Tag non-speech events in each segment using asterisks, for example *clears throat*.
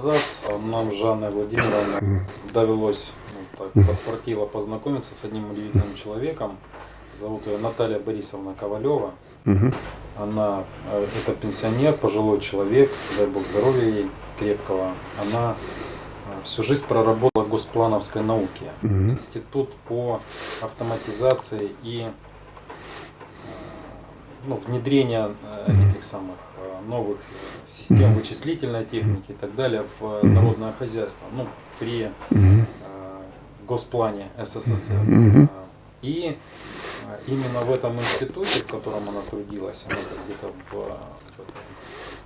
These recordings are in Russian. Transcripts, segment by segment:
назад нам с Жанной Владимировной довелось ну, так, подфартило познакомиться с одним удивительным человеком. Зовут ее Наталья Борисовна Ковалева. Она э, это пенсионер, пожилой человек, дай бог здоровья ей крепкого. Она э, всю жизнь проработала в госплановской науке. Институт по автоматизации и э, ну, внедрения этих самых новых систем вычислительной техники и так далее в народное хозяйство. Ну, при госплане СССР. И а, именно в этом институте, в котором она трудилась, она где-то в,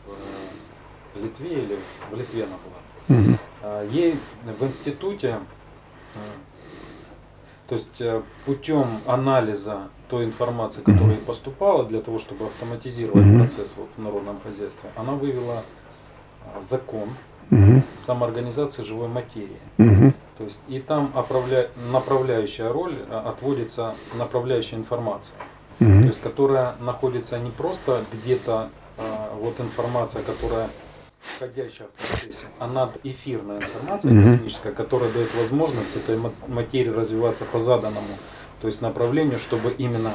в, в Литве или в Литве она была, угу. ей в институте, а, то есть э, путем анализа той информации, которая поступала для того, чтобы автоматизировать угу. процесс вот в народном хозяйстве, она вывела закон угу. самоорганизации живой материи. Угу. То есть и там оправля... направляющая роль э, отводится направляющая информация, угу. то есть которая находится не просто где-то а, вот информация, которая входящая в процессе, а надэфирная информация угу. космическая, которая дает возможность этой материи развиваться по заданному, то есть направлению, чтобы именно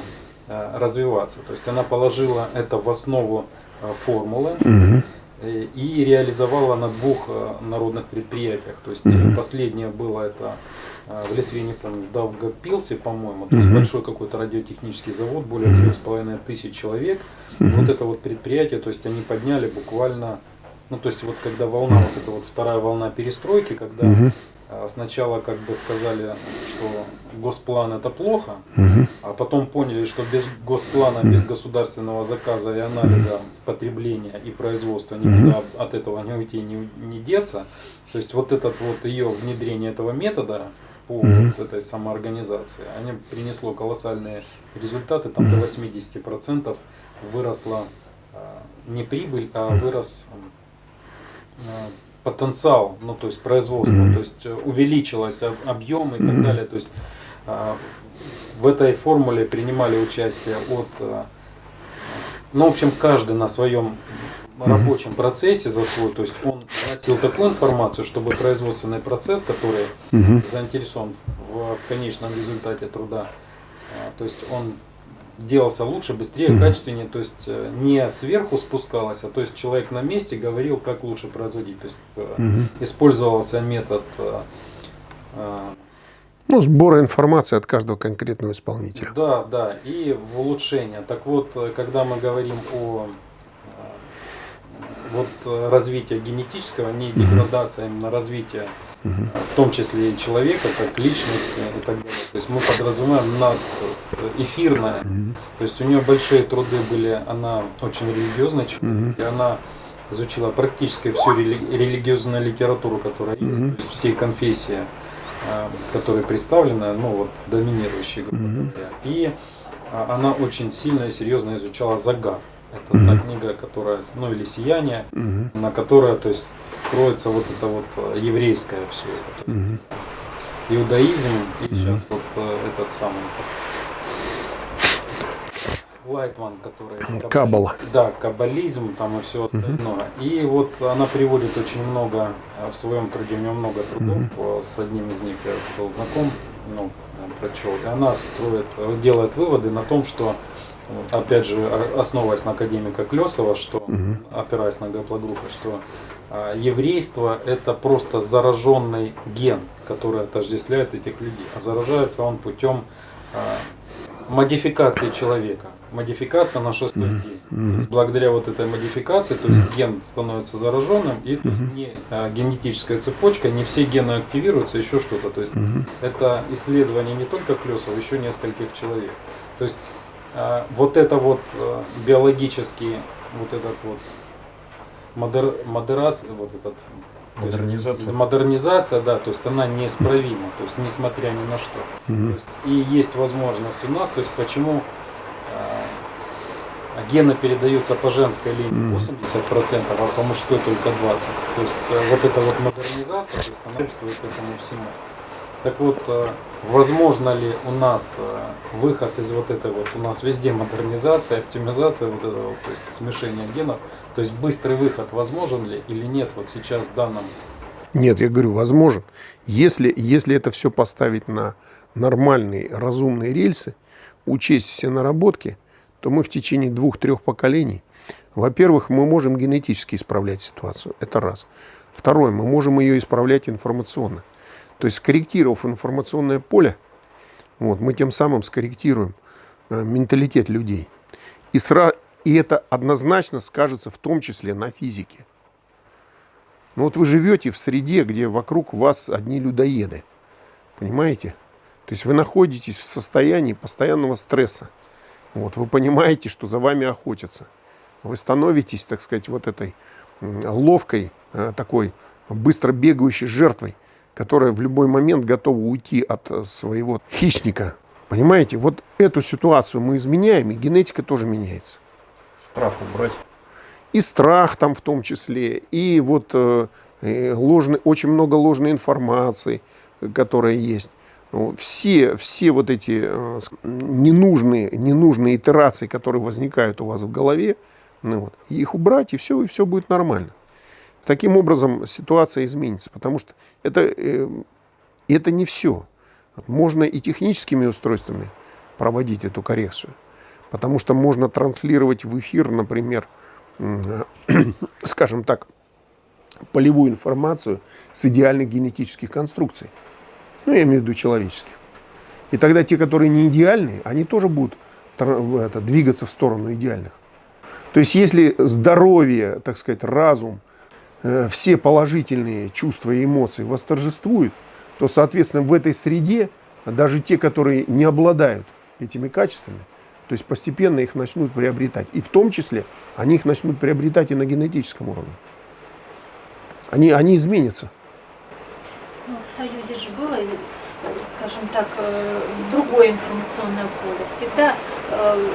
а, развиваться. То есть она положила это в основу а, формулы. Угу Э, и реализовала на двух э, народных предприятиях. То есть mm-hmm. последнее было это в Литве, не помню, Давгопилсе, по-моему, то есть большой какой-то радиотехнический завод, более трех с половиной тысяч человек. Вот это вот предприятие, то есть они подняли буквально, ну то есть вот когда волна, вот эта вот вторая волна перестройки, когда mm-hmm. А, сначала как бы сказали, что госплан это плохо, угу. а потом поняли, что без госплана, без государственного заказа и анализа потребления и производства никуда угу. от этого не уйти, не, не деться. То есть вот этот вот ее внедрение этого метода по угу. вот этой самоорганизации, они принесло колоссальные результаты, там до 80% выросла а, не прибыль, а вырос а, потенциал, ну то есть производство, mm -hmm. то есть э, увеличилось объем и так mm -hmm. далее. То есть а, в этой формуле принимали участие от, а, ну в общем каждый на своем рабочем процессе за свой, то есть он носил такую информацию, чтобы производственный процесс, который -hmm. заинтересован в, в конечном результате труда, а, то есть он делался лучше, быстрее, качественнее, то есть э, не сверху спускалось, а то есть человек на месте говорил, как лучше производить. То есть угу. использовался метод э, ну, сбора информации от каждого конкретного исполнителя. Да, да, и в улучшение. Так вот, когда мы говорим о вот развитии генетического, не деградация, а именно в том числе и человека, как личности и так далее. То есть мы подразумеваем над эфирное. То есть у нее большие труды были, она очень религиозная человек, и она изучила практически всю рели религиозную литературу, которая есть, то есть все конфессии, а, которые представлены, ну вот доминирующие, грубо И а, она очень сильно и серьезно изучала загад. Это mm -hmm. та книга, которая, ну или сияние, mm -hmm. на которое, то есть, строится вот это вот э, еврейское все это. То есть, mm -hmm. Иудаизм и mm -hmm. сейчас вот э, этот самый Лайтман, который... Каббала. Да, каббализм там и все остальное. Угу. И вот она приводит очень много, э, в своем труде у нее много трудов, угу. с одним из них я был знаком, ну, прочел. И она строит, делает выводы на том, что опять же, основываясь на академика Клесова, что, угу. опираясь на гаплогруппы, что а, еврейство это просто зараженный ген, который отождествляет этих людей. А заражается он путем а, модификации человека. Модификация на шестой mm -hmm. день. Mm -hmm. благодаря вот этой модификации, то есть ген становится зараженным, и то есть не а, генетическая цепочка, не все гены активируются, еще что-то. То есть mm -hmm. это исследование не только Клесова, еще нескольких человек. То есть вот это вот э, биологический, вот этот вот модер, модерация, вот этот Модернизация. Есть, модернизация, да, то есть она неисправима, то есть несмотря ни на что. Угу. есть, и есть возможность у нас, то есть почему э, гены передаются по женской линии 80%, а по мужской только 20%. То есть э, вот эта вот модернизация, то есть она этому всему. Так вот, э, возможно ли у нас э, выход из вот этой вот, у нас везде модернизация, оптимизация вот этого, то есть смешение генов, то есть быстрый выход возможен ли или нет вот сейчас в данном? Нет, я говорю, возможен. Если, если это все поставить на нормальные, разумные рельсы, учесть все наработки, то мы в течение двух-трех поколений, во-первых, мы можем генетически исправлять ситуацию, это раз. Второе, мы можем ее исправлять информационно. То есть скорректировав информационное поле, вот, мы тем самым скорректируем э, менталитет людей. И, сра... и это однозначно скажется в том числе на физике. Ну вот вы живете в среде, где вокруг вас одни людоеды. Понимаете? То есть вы находитесь в состоянии постоянного стресса. Вот, вы понимаете, что за вами охотятся. Вы становитесь, так сказать, вот этой ловкой, э, такой быстро бегающей жертвой, которая в любой момент готова уйти от э, своего хищника. Понимаете, вот эту ситуацию мы изменяем, и генетика тоже меняется. Страх убрать. И страх там в том числе, и вот э, ложный, очень много ложной информации, которая есть. Ну, все, все вот эти э, ненужные, ненужные итерации, которые возникают у вас в голове, ну вот, их убрать, и все, и все будет нормально. Таким образом ситуация изменится, потому что это, э, это не все. Можно и техническими устройствами проводить эту коррекцию, потому что можно транслировать в эфир, например, *clears throat* скажем так, полевую информацию с идеальных генетических конструкций. Ну, я имею в виду человеческих. И тогда те, которые не идеальные, они тоже будут это, двигаться в сторону идеальных. То есть, если здоровье, так сказать, разум, все положительные чувства и эмоции восторжествуют, то, соответственно, в этой среде даже те, которые не обладают этими качествами, то есть постепенно их начнут приобретать. И в том числе они их начнут приобретать и на генетическом уровне. Они, они изменятся. Ну, в Союзе же было, скажем так, э, другое информационное поле. Всегда э,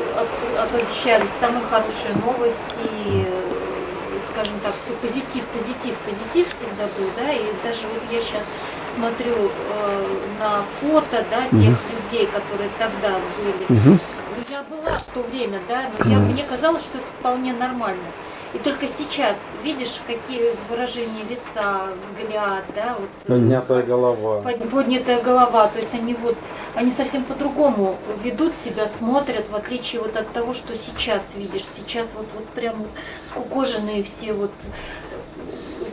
оповещались самые хорошие новости, э, скажем так, все позитив, позитив, позитив всегда был, да, и даже вот я сейчас смотрю на фото, да, тех угу. людей, которые тогда были. Угу. Ну, я была в то время, да, но я, мне казалось, что это вполне нормально. И только сейчас видишь, какие выражения лица, взгляд, да, вот. Э, поднятая голова. Поднятая голова. То есть они вот, они совсем по-другому ведут себя, смотрят, в отличие вот от того, что сейчас видишь. Сейчас вот, вот прям скукоженные все вот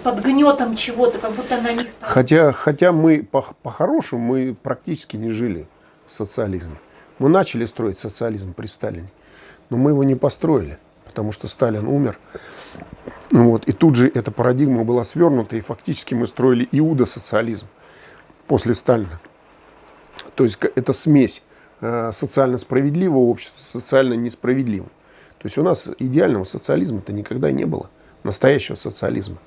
под гнетом чего-то, как будто на них... Там... Хотя, хотя мы по-хорошему, по мы практически не жили в социализме. Мы начали строить социализм при Сталине, но мы его не построили потому что Сталин умер. Вот. И тут же эта парадигма была свернута, и фактически мы строили иудосоциализм после Сталина. То есть это смесь э, социально справедливого общества социально несправедливым. То есть у нас идеального социализма-то никогда не было, настоящего социализма.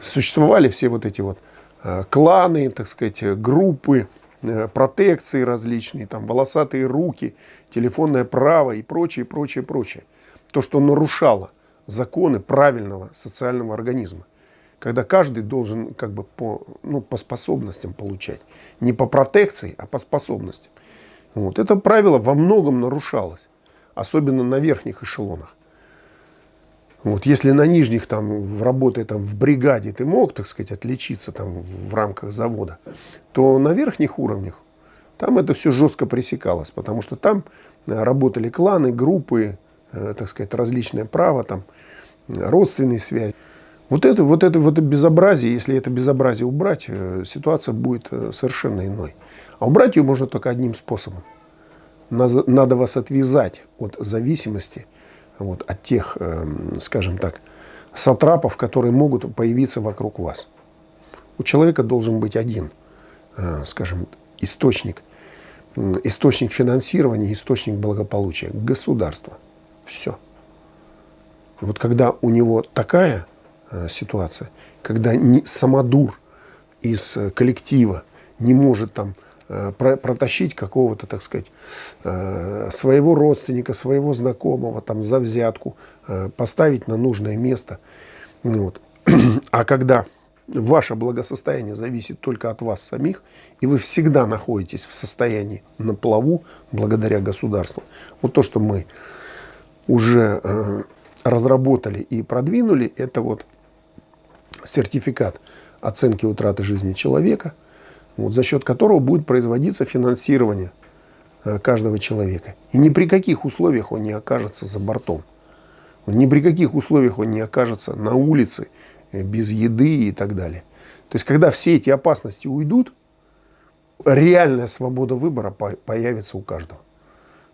Существовали все вот эти вот э, кланы, так сказать, группы, э, протекции различные, там волосатые руки, телефонное право и прочее, прочее, прочее то, что нарушало законы правильного социального организма. Когда каждый должен как бы по, ну, по способностям получать. Не по протекции, а по способностям. Вот. Это правило во многом нарушалось. Особенно на верхних эшелонах. Вот, если на нижних, там, работая там, в бригаде, ты мог, так сказать, отличиться там, в рамках завода, то на верхних уровнях там это все жестко пресекалось, потому что там э, работали кланы, группы, так сказать, различное право, там, родственные связи. Вот это, вот, это, вот это безобразие, если это безобразие убрать, э, ситуация будет э, совершенно иной. А убрать ее можно только одним способом. Надо вас отвязать от зависимости, вот, от тех, скажем так, сатрапов, которые могут появиться вокруг вас. У человека должен быть один, скажем, источник, источник финансирования, источник благополучия – государство. Все. Вот когда у него такая э, ситуация, когда не, самодур из э, коллектива не может там э, про, протащить какого-то, так сказать, э, своего родственника, своего знакомого там за взятку, э, поставить на нужное место. Вот. *clears throat* А когда ваше благосостояние зависит только от вас самих, и вы всегда находитесь в состоянии на плаву благодаря государству. Вот то, что мы уже э, разработали и продвинули, это вот сертификат оценки утраты жизни человека, вот, за счет которого будет производиться финансирование э, каждого человека. И ни при каких условиях он не окажется за бортом. Ни при каких условиях он не окажется на улице, э, без еды и так далее. То есть, когда все эти опасности уйдут, реальная свобода выбора появится у каждого.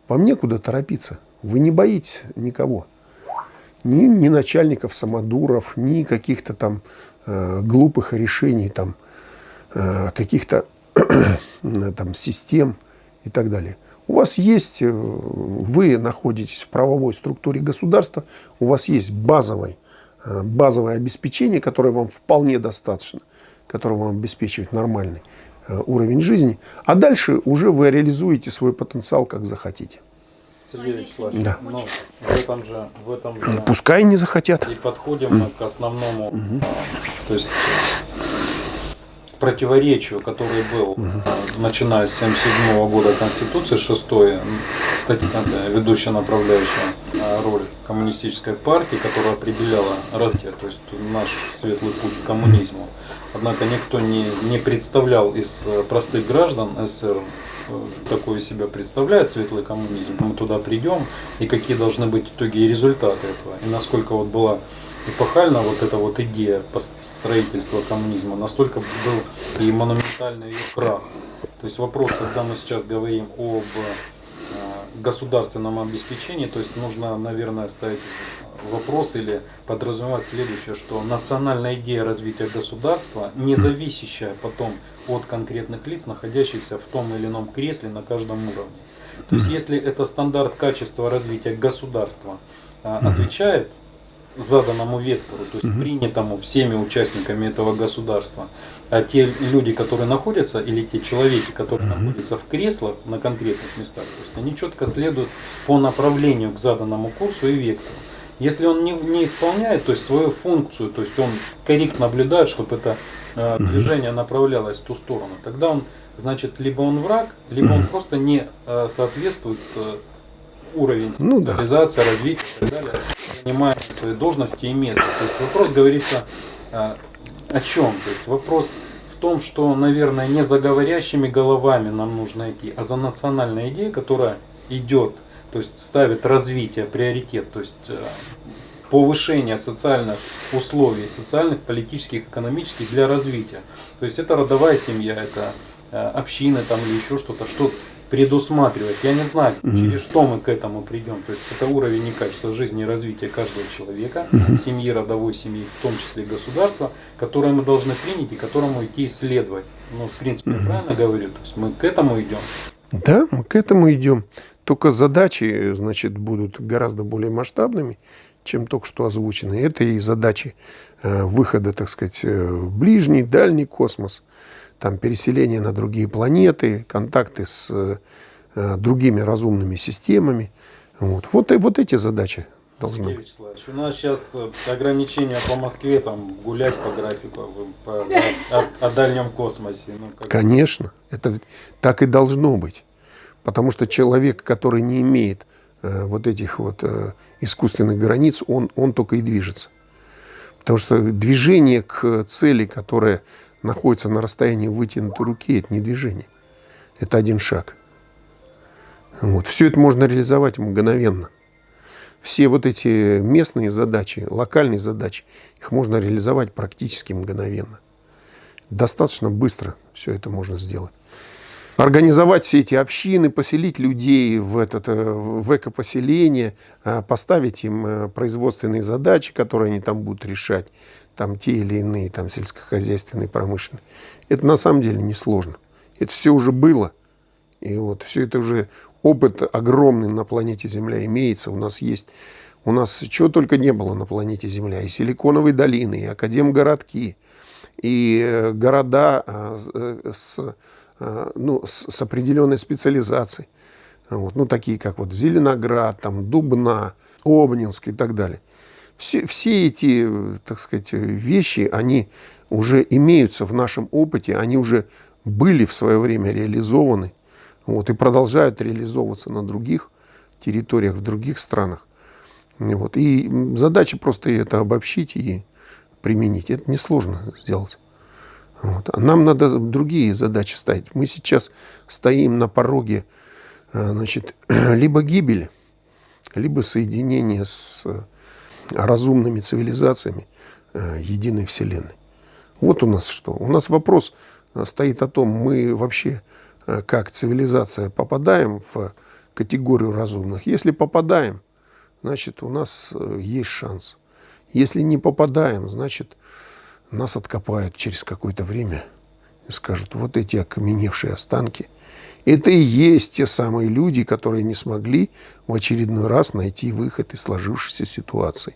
Вам некуда торопиться. Вы не боитесь никого. Ни, ни начальников самодуров, ни каких-то там э, глупых решений, там, э, каких-то *clears throat* там, систем и так далее. У вас есть, э, вы находитесь в правовой структуре государства, у вас есть базовый, э, базовое обеспечение, которое вам вполне достаточно, которое вам обеспечивает нормальный э, уровень жизни. А дальше уже вы реализуете свой потенциал, как захотите. Сергей Вячеславович, да. ну, в этом же, в этом же Пускай не захотят. И подходим мы к основному, угу. то есть противоречию, который был, угу. начиная с 1977 года Конституции, 6 статья ведущая направляющая а, роль коммунистической партии, которая определяла развитие, то есть наш светлый путь к коммунизму. Однако никто не, не представлял из э, простых граждан СССР такое себя представляет светлый коммунизм. Мы туда придем и какие должны быть итоги и результаты этого. И насколько вот была эпохально вот эта вот идея строительства коммунизма, настолько был и монументальный ее крах. То есть вопрос, когда мы сейчас говорим об э, государственном обеспечении, то есть нужно, наверное, ставить вопрос или подразумевать следующее, что национальная идея развития государства, не зависящая потом от конкретных лиц, находящихся в том или ином кресле на каждом уровне. То есть если это стандарт качества развития государства э, отвечает заданному вектору, то есть принятому всеми участниками этого государства. А те люди, которые находятся, или те человеки, которые находятся в креслах на конкретных местах, то есть они четко следуют по направлению к заданному курсу и вектору. Если он не, не исполняет то есть свою функцию, то есть он корректно наблюдает, чтобы это э, движение направлялось в ту сторону, тогда он, значит, либо он враг, либо он просто не э, соответствует э, уровень ну, специализации, да. развития и так далее, занимая свои должности и место. То есть вопрос говорится а, о чем? То есть вопрос в том, что, наверное, не за говорящими головами нам нужно идти, а за национальной идеей, которая идет, то есть ставит развитие, приоритет, то есть а, повышение социальных условий, социальных, политических, экономических для развития. То есть это родовая семья, это а, общины там или еще что-то, что предусматривать. Я не знаю, через что мы к этому придем. То есть это уровень и качество жизни и развития каждого человека, семьи, родовой семьи, в том числе государства, которое мы должны принять и которому идти исследовать. Ну, в принципе, mm-hmm. я правильно говорю? То есть мы к этому идем. Да, мы к этому идем. Только задачи, значит, будут гораздо более масштабными, чем только что озвучены. Это и задачи э, выхода, так сказать, э, в ближний, дальний космос – там переселение на другие планеты, контакты с э, другими разумными системами. Вот. Вот, и, вот эти задачи должны быть. У нас сейчас ограничения по Москве, там гулять по графику, по, о, о дальнем космосе. Ну, как... Конечно, это так и должно быть. Потому что человек, который не имеет э, вот этих вот э, искусственных границ, он, он только и движется. Потому что движение к цели, которая находится на расстоянии вытянутой руки, это не движение. Это один шаг. Вот. Все это можно реализовать мгновенно. Все вот эти местные задачи, локальные задачи, их можно реализовать практически мгновенно. Достаточно быстро все это можно сделать. Организовать все эти общины, поселить людей в, этот, э, в экопоселение, а, поставить им э, производственные задачи, которые они там будут решать там те или иные там сельскохозяйственные, промышленные. Это на самом деле несложно. Это все уже было. И вот все это уже опыт огромный на планете Земля имеется. У нас есть, у нас чего только не было на планете Земля. И силиконовые долины, и академгородки, и э, города а, с, ну, с, с определенной специализацией. Вот, ну, такие как вот Зеленоград, там, Дубна, Обнинск и так далее. Все, все эти, так сказать, вещи, они уже имеются в нашем опыте, они уже были в свое время реализованы вот, и продолжают реализовываться на других территориях, в других странах. Вот. И задача просто это обобщить и применить. Это несложно сделать. Вот. А нам надо другие задачи ставить. Мы сейчас стоим на пороге э, значит, *clears throat* либо гибели, либо соединения с э, разумными цивилизациями э, единой Вселенной. Вот у нас что. У нас вопрос стоит о том, мы вообще как цивилизация попадаем в категорию разумных. Если попадаем, значит у нас есть шанс. Если не попадаем, значит нас откопают через какое-то время и скажут, вот эти окаменевшие останки, это и есть те самые люди, которые не смогли в очередной раз найти выход из сложившейся ситуации.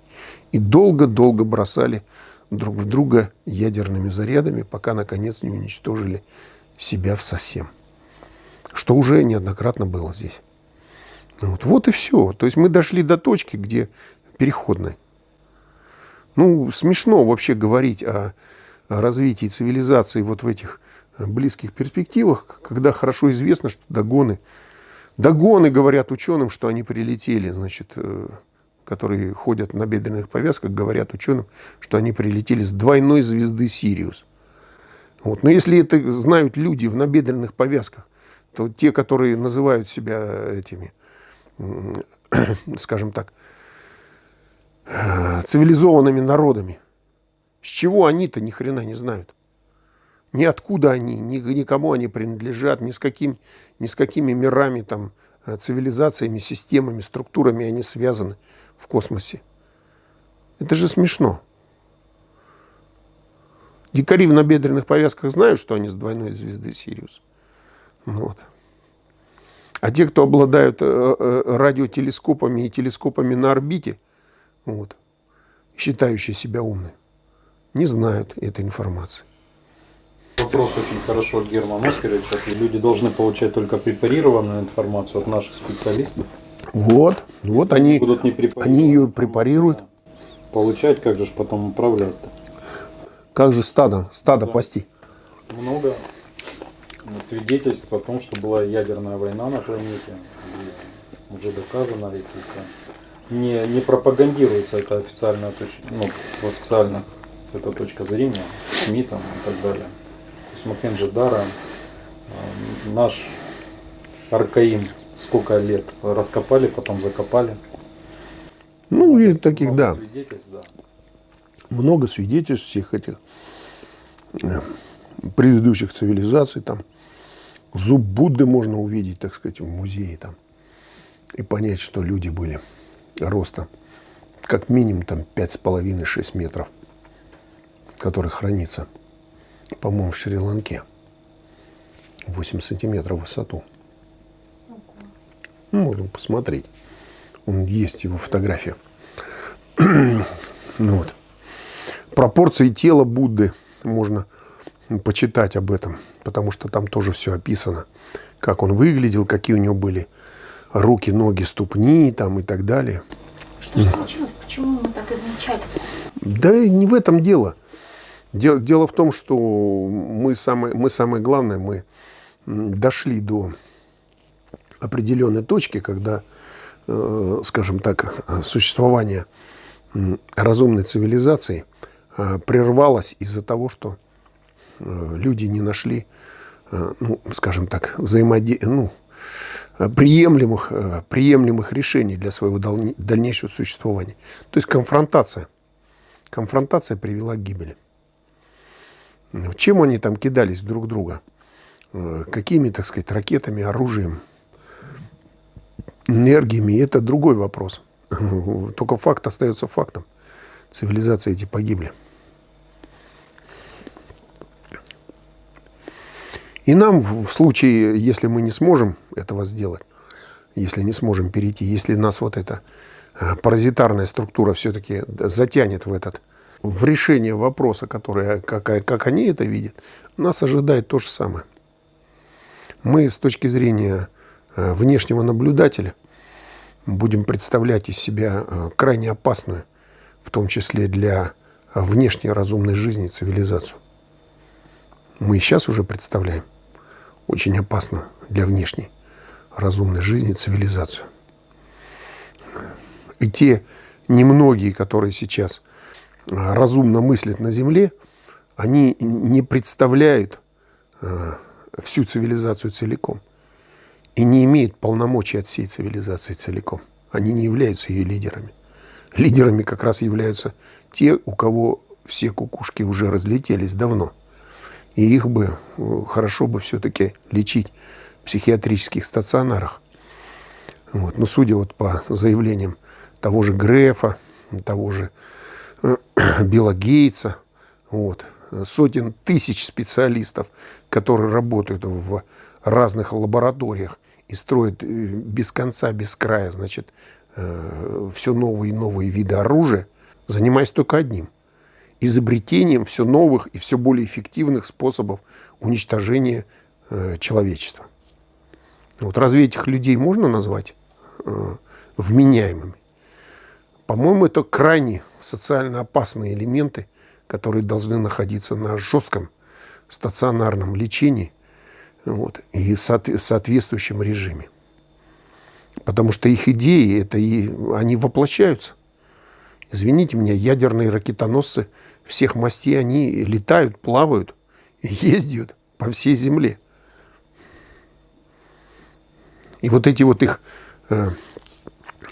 И долго-долго бросали друг в друга ядерными зарядами, пока, наконец, не уничтожили себя в совсем. Что уже неоднократно было здесь. Вот, вот и все. То есть мы дошли до точки, где переходной. Ну, смешно вообще говорить о, развитии цивилизации вот в этих э, близких перспективах, когда хорошо известно, что догоны, догоны говорят ученым, что они прилетели, значит, э, которые ходят на бедренных повязках, говорят ученым, что они прилетели с двойной звезды Сириус. Вот. Но если это знают люди в набедренных повязках, то те, которые называют себя этими, *clears throat* скажем так, цивилизованными народами. С чего они-то ни хрена не знают? Ни откуда они, ни, ни кому они принадлежат, ни с, каким, ни с какими мирами, там, э, цивилизациями, системами, структурами они связаны в космосе. Это же смешно. Дикари в набедренных повязках знают, что они с двойной звезды Сириус. Вот. А те, кто обладают э, э, радиотелескопами и телескопами на орбите – вот, считающие себя умными, не знают этой информации. Вопрос очень хорошо Герман Оскарович. Люди должны получать только препарированную информацию от наших специалистов. Вот, Если вот они, будут не они ее препарируют. Получать, как же потом управлять-то? Как же стадо, стадо да. пасти? Много свидетельств о том, что была ядерная война на планете. И уже доказано ли только не, не пропагандируется это официальная точка, ну, в официальных эта точка зрения, СМИ там и так далее. То есть Махенджи-Дара, э, наш Аркаим сколько лет раскопали, потом закопали. Ну, и таких, да. Свидетельств, да. Много свидетельств всех этих э, предыдущих цивилизаций. Там зуб Будды можно увидеть, так сказать, в музее там. И понять, что люди были роста, как минимум там 5,5-6 метров, который хранится, по-моему, в Шри-Ланке. 8 сантиметров в высоту. Ну, можно посмотреть. Он есть его фотография. ну, вот. Пропорции тела Будды можно почитать об этом, потому что там тоже все описано. Как он выглядел, какие у него были руки, ноги, ступни там и так далее. Что же случилось? Почему мы так измельчали? Да не в этом дело. Дело, дело в том, что мы самое, мы самое главное, мы дошли до определенной точки, когда, э, скажем так, существование разумной цивилизации э, прервалось из-за того, что э, люди не нашли, ну, скажем так, взаимодействия, ну, приемлемых, э, приемлемых решений для своего дальнейшего существования. То есть конфронтация. Конфронтация привела к гибели. Чем они там кидались друг друга? Э, какими, так сказать, ракетами, оружием, энергиями? Это другой вопрос. *laughs* Только факт остается фактом. Цивилизации эти погибли. И нам в случае, если мы не сможем этого сделать, если не сможем перейти, если нас вот эта э, паразитарная структура все-таки затянет в этот в решение вопроса, который, как, как они это видят, нас ожидает то же самое. Мы с точки зрения э, внешнего наблюдателя будем представлять из себя э, крайне опасную в том числе для внешней разумной жизни цивилизацию. Мы сейчас уже представляем очень опасно для внешней разумной жизни цивилизацию. И те немногие, которые сейчас а, разумно мыслят на Земле, они не представляют а, всю цивилизацию целиком и не имеют полномочий от всей цивилизации целиком. Они не являются ее лидерами. Лидерами как раз являются те, у кого все кукушки уже разлетелись давно. И их бы э, хорошо бы все-таки лечить в психиатрических стационарах. Вот. Но судя вот по заявлениям того же Грефа, того же э, *clears throat* Билла Гейтса, вот, сотен тысяч специалистов, которые работают в разных лабораториях и строят э, без конца, без края, значит, все новые и новые виды оружия, занимаясь только одним – изобретением все новых и все более эффективных способов уничтожения человечества. Вот разве этих людей можно назвать вменяемыми? По-моему, это крайне социально опасные элементы, которые должны находиться на жестком стационарном лечении вот, и в соответствующем режиме. Потому что их идеи, это и, они воплощаются. Извините меня, ядерные ракетоносцы всех мастей, они летают, плавают, *laughs* ездят по всей Земле. И вот эти вот их э,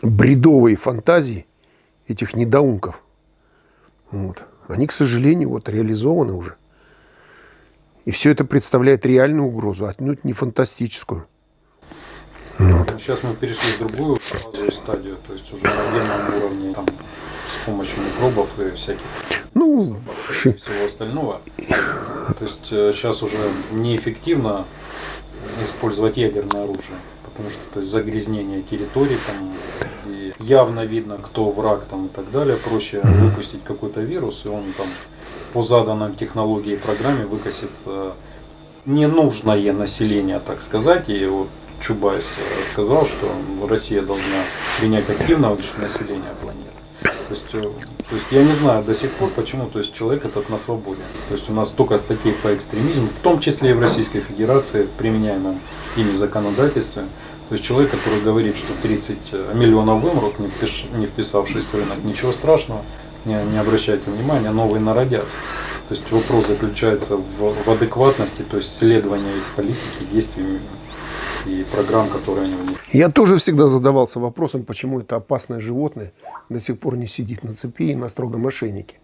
бредовые фантазии, этих недоумков. Вот. Они, к сожалению, вот реализованы уже. И все это представляет реальную угрозу, отнюдь не фантастическую. Вот. Сейчас мы перешли в другую фазу стадию, то есть уже на генном уровне там, с помощью микробов и всяких ну, и всего остального. То есть сейчас э, уже неэффективно использовать ядерное оружие потому что то есть, загрязнение территории там и явно видно, кто враг там и так далее. Проще выпустить какой-то вирус, и он там по заданным технологии и программе выкосит э, ненужное население, так сказать. И вот Чубайс э, сказал, что Россия должна принять активное население планеты. То есть, э, то есть я не знаю до сих пор, почему то есть человек этот на свободе. То есть у нас столько статей по экстремизму, в том числе и в Российской Федерации, в применяемом ими законодательстве. То есть человек, который говорит, что 30 э, миллионов вымрут, не, впиш, не вписавшись в рынок, ничего страшного, не, не обращайте внимания, новые народятся. То есть вопрос заключается в, в адекватности, то есть следования их политики, действий и программ, которые они внесли. Я тоже всегда задавался вопросом, почему это опасное животное до сих пор не сидит на цепи и на строгом ошейнике.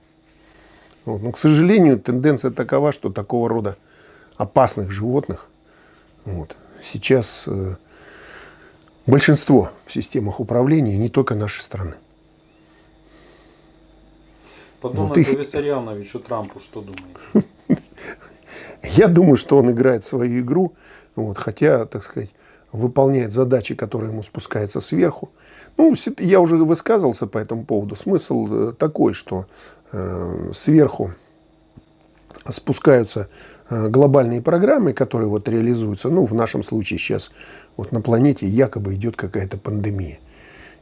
Вот. Но, к сожалению, тенденция такова, что такого рода опасных животных вот, сейчас э, большинство в системах управления не только нашей страны. По Дональду вот их... Виссарионовичу Трампу что думаете? *laughs* Я думаю, что он играет свою игру, вот, хотя, так сказать, выполняет задачи, которые ему спускаются сверху. Ну, я уже высказывался по этому поводу. Смысл э, такой, что э, сверху спускаются Э, глобальные программы, которые вот реализуются, ну, в нашем случае сейчас вот на планете якобы идет какая-то пандемия.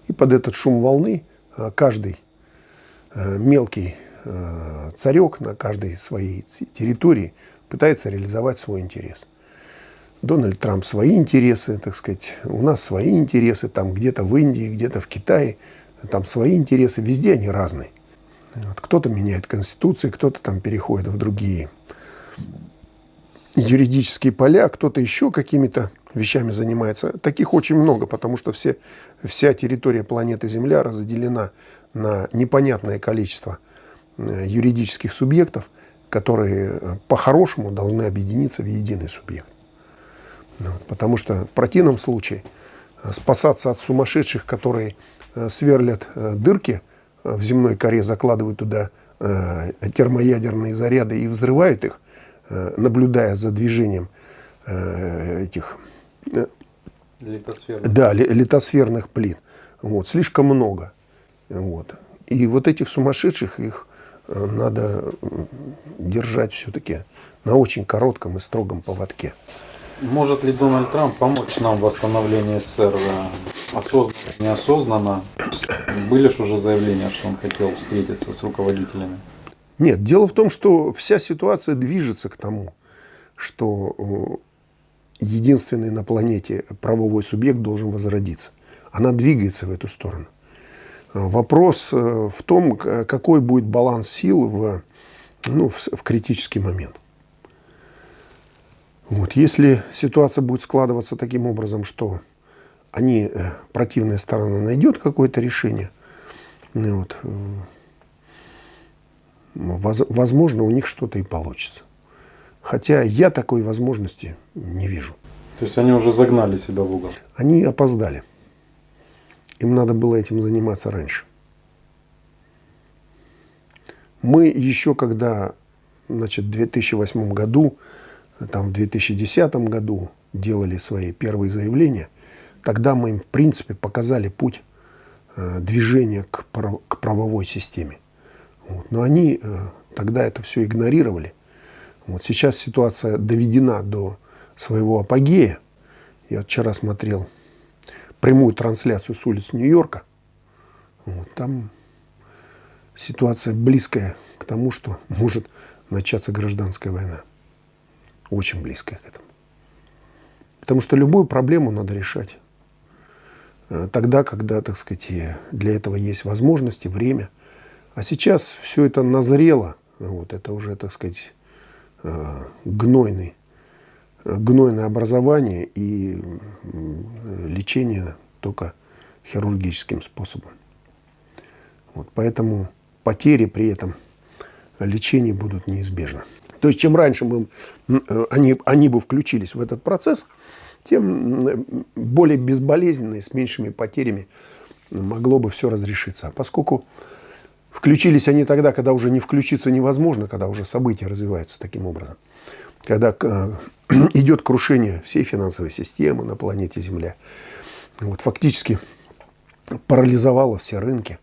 И под этот шум волны э, каждый мелкий царек на каждой своей территории пытается реализовать свой интерес. Дональд Трамп свои интересы, так сказать, у нас свои интересы, там где-то в Индии, где-то в Китае, там свои интересы, везде они разные. Вот, кто-то меняет конституции, кто-то там переходит в другие юридические поля, кто-то еще какими-то вещами занимается. Таких очень много, потому что все, вся территория планеты Земля разделена на непонятное количество э, юридических субъектов, которые э, по-хорошему должны объединиться в единый субъект. Ну, потому что в противном случае э, спасаться от сумасшедших, которые сверлят дырки в земной коре, закладывают туда термоядерные заряды и взрывают их, Э, наблюдая за движением э, этих э, литосферных, да, литосферных плит. Вот, слишком много. Вот. И вот этих сумасшедших их надо держать все-таки на очень коротком и строгом поводке. Может ли Дональд Трамп помочь нам в восстановлении СССР осознанно, неосознанно? Были же уже заявления, что он хотел встретиться с руководителями? Нет, дело в том, что вся ситуация движется к тому, что э, единственный на планете правовой субъект должен возродиться. Она двигается в эту сторону. Вопрос э, в том, какой будет баланс сил в, ну, в, в критический момент. Вот. Если ситуация будет складываться таким образом, что они, э, противная сторона найдет какое-то решение, ну вот, э, возможно, у них что-то и получится. Хотя я такой возможности не вижу. То есть они уже загнали себя в угол? Они опоздали. Им надо было этим заниматься раньше. Мы еще когда значит, в 2008 году, там, в 2010 году делали свои первые заявления, тогда мы им, в принципе, показали путь э, движения к, прав, к правовой системе. Вот. Но они э, тогда это все игнорировали. Вот сейчас ситуация доведена до своего апогея. Я вчера смотрел прямую трансляцию с улиц Нью-Йорка. Вот, там ситуация близкая к тому, что *laughs* может начаться гражданская война. Очень близкая к этому. Потому что любую проблему надо решать э, тогда, когда, так сказать, для этого есть возможности, время. А сейчас все это назрело, вот это уже, так сказать, э, гнойный гнойное образование и лечение только хирургическим способом. Вот, поэтому потери при этом лечении будут неизбежны. То есть чем раньше мы, э, они, они бы включились в этот процесс, тем более безболезненно и с меньшими потерями могло бы все разрешиться. А поскольку включились они тогда, когда уже не включиться невозможно, когда уже события развиваются таким образом, когда э, *clears throat* идет крушение всей финансовой системы на планете Земля. Вот, фактически парализовало все рынки.